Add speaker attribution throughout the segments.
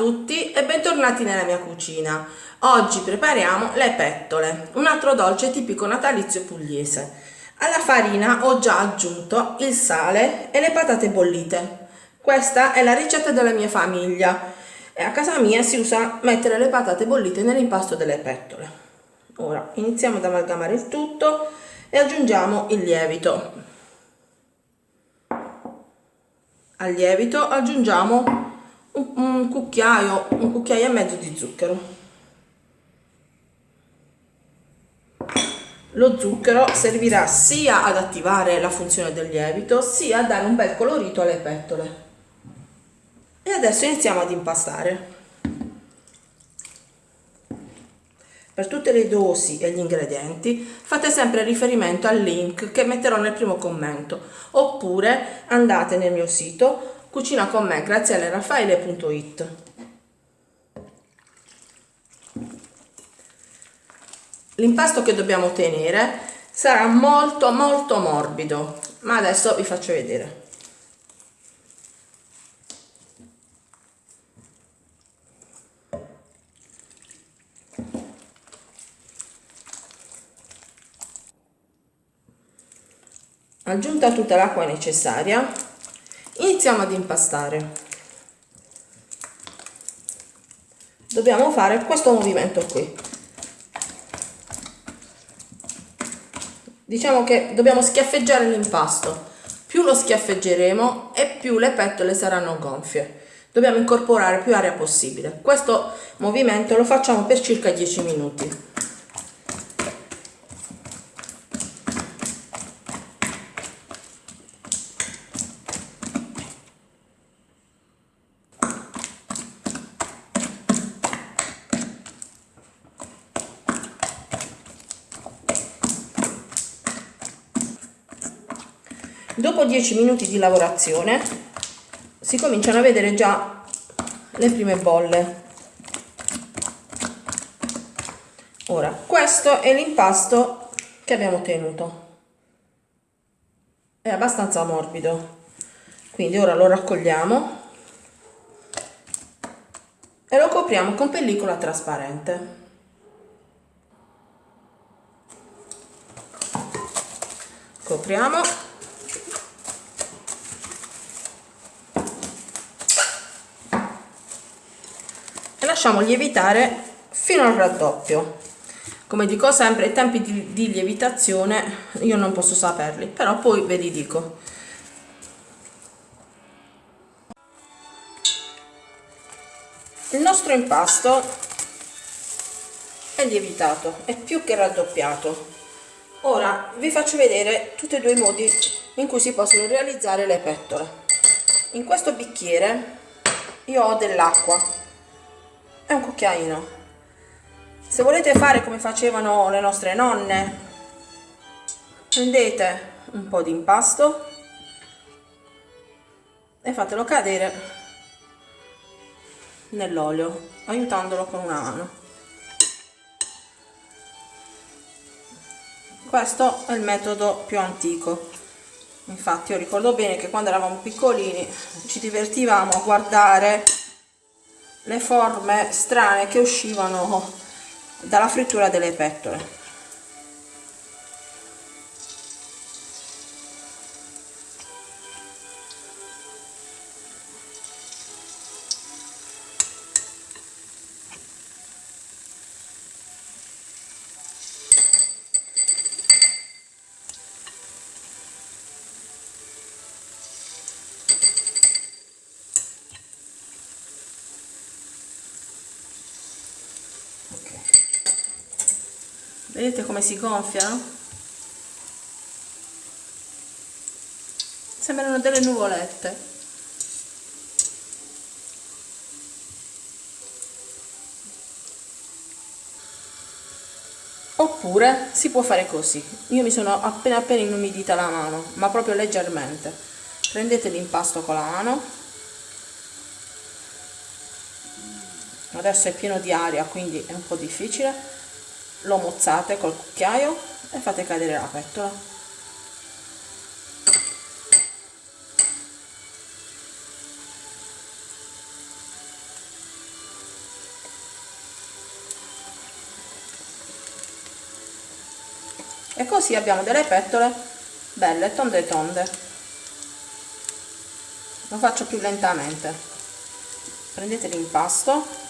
Speaker 1: tutti e bentornati nella mia cucina. Oggi prepariamo le pettole, un altro dolce tipico natalizio pugliese. Alla farina ho già aggiunto il sale e le patate bollite. Questa è la ricetta della mia famiglia e a casa mia si usa mettere le patate bollite nell'impasto delle pettole. Ora iniziamo ad amalgamare il tutto e aggiungiamo il lievito. Al lievito aggiungiamo un, un cucchiaio, un cucchiaio e mezzo di zucchero. Lo zucchero servirà sia ad attivare la funzione del lievito sia a dare un bel colorito alle pettole. E adesso iniziamo ad impastare. Per tutte le dosi e gli ingredienti fate sempre riferimento al link che metterò nel primo commento oppure andate nel mio sito Cucina con me, grazielleraffaele.it L'impasto che dobbiamo ottenere sarà molto molto morbido, ma adesso vi faccio vedere. Aggiunta tutta l'acqua necessaria, iniziamo ad impastare. Dobbiamo fare questo movimento qui. Diciamo che dobbiamo schiaffeggiare l'impasto. Più lo schiaffeggeremo e più le pettole saranno gonfie. Dobbiamo incorporare più aria possibile. Questo movimento lo facciamo per circa 10 minuti dopo 10 minuti di lavorazione si cominciano a vedere già le prime bolle. Ora questo è l'impasto che abbiamo ottenuto. È abbastanza morbido. Quindi ora lo raccogliamo e lo copriamo con pellicola trasparente. Copriamo lasciamo lievitare fino al raddoppio. Come dico sempre i tempi di, di lievitazione io non posso saperli però poi ve li dico. Il nostro impasto è lievitato è più che raddoppiato. Ora vi faccio vedere tutti e due i modi in cui si possono realizzare le pettole. In questo bicchiere io ho dell'acqua è un cucchiaino. Se volete fare come facevano le nostre nonne prendete un po' di impasto e fatelo cadere nell'olio aiutandolo con una mano. Questo è il metodo più antico. Infatti io ricordo bene che quando eravamo piccolini ci divertivamo a guardare le forme strane che uscivano dalla frittura delle pettole vedete come si gonfiano? sembrano delle nuvolette. Oppure si può fare così. Io mi sono appena appena inumidita la mano ma proprio leggermente. Prendete l'impasto con la mano. Adesso è pieno di aria quindi è un po' difficile lo mozzate col cucchiaio e fate cadere la pettola. E così abbiamo delle pettole belle tonde tonde. Lo faccio più lentamente. Prendete l'impasto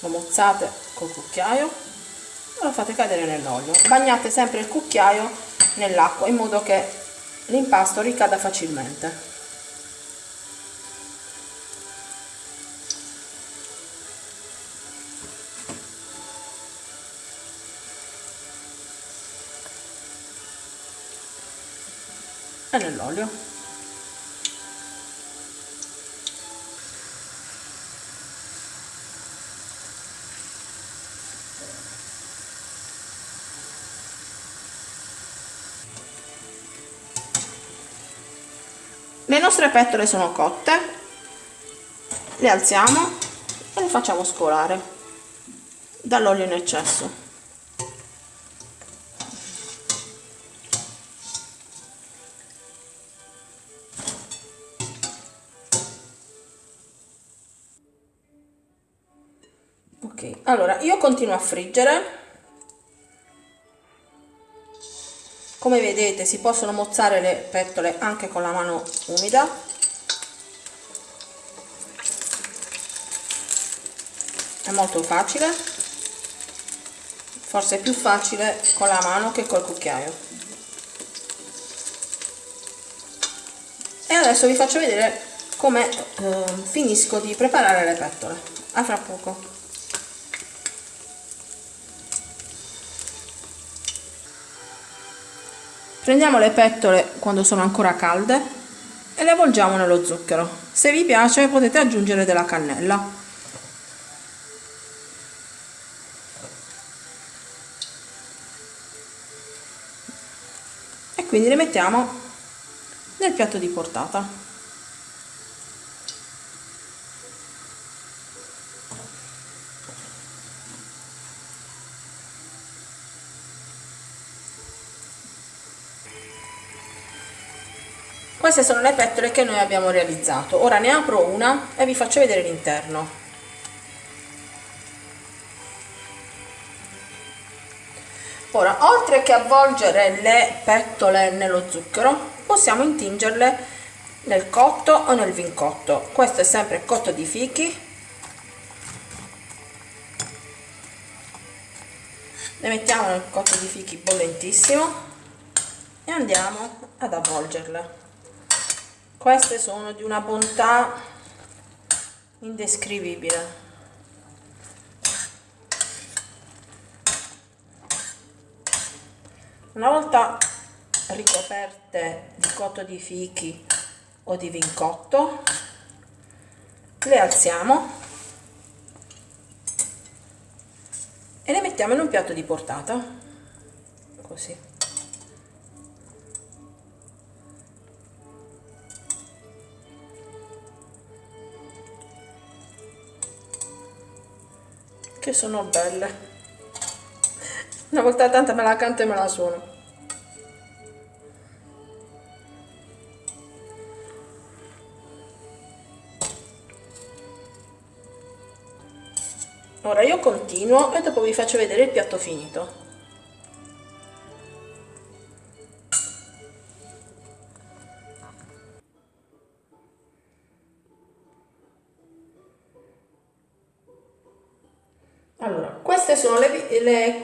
Speaker 1: lo mozzate col cucchiaio e lo fate cadere nell'olio bagnate sempre il cucchiaio nell'acqua in modo che l'impasto ricada facilmente. E nell'olio le nostre pettole sono cotte le alziamo e le facciamo scolare dall'olio in eccesso. Ok allora io continuo a friggere come vedete si possono mozzare le pettole anche con la mano umida. È molto facile. Forse è più facile con la mano che col cucchiaio. E adesso vi faccio vedere come eh, finisco di preparare le pettole. A fra poco Prendiamo le pettole quando sono ancora calde e le avvolgiamo nello zucchero. Se vi piace potete aggiungere della cannella. E quindi le mettiamo nel piatto di portata. Queste sono le pettole che noi abbiamo realizzato. Ora ne apro una e vi faccio vedere l'interno. Ora oltre che avvolgere le pettole nello zucchero possiamo intingerle nel cotto o nel vincotto. Questo è sempre cotto di fichi. Le mettiamo nel cotto di fichi bollentissimo e andiamo ad avvolgerle queste sono di una bontà indescrivibile. Una volta ricoperte di cotto di fichi o di vincotto le alziamo e le mettiamo in un piatto di portata così che sono belle. Una volta tanto me la canto e me la suono. Ora io continuo e dopo vi faccio vedere il piatto finito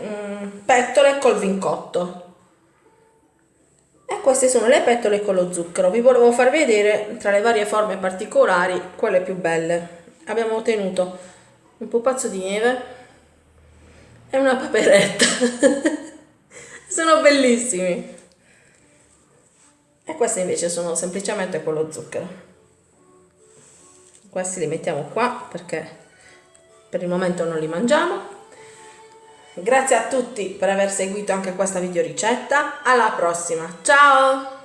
Speaker 1: le mm, pettole col vincotto. E queste sono le pettole con lo zucchero. Vi volevo far vedere tra le varie forme particolari quelle più belle. Abbiamo ottenuto un pupazzo di neve e una paperetta. Sono bellissimi. E queste invece sono semplicemente con lo zucchero. Questi li mettiamo qua perché per il momento non li mangiamo grazie a tutti per aver seguito anche questa video ricetta. Alla prossima. Ciao